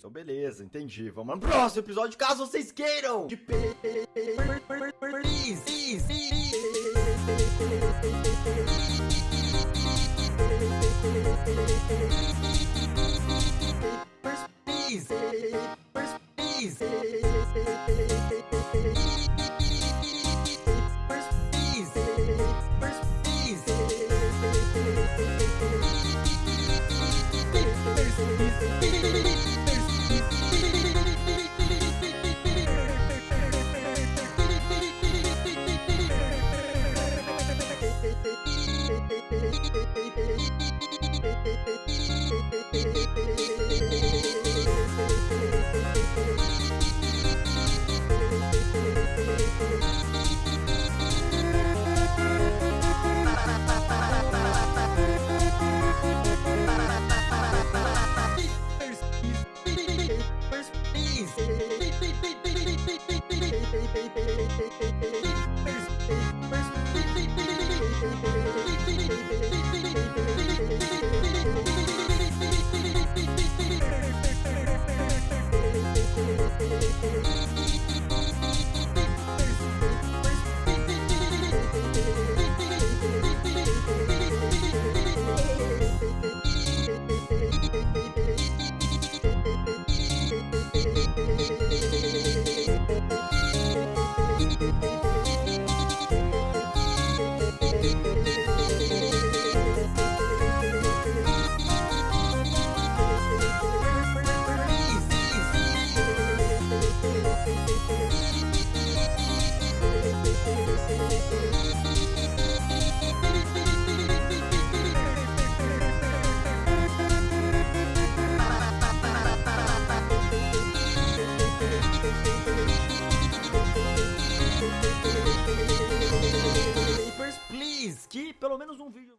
Então, beleza, entendi. Vamos no próximo episódio, caso vocês queiram! De We'll be right back. Que pelo menos um vídeo...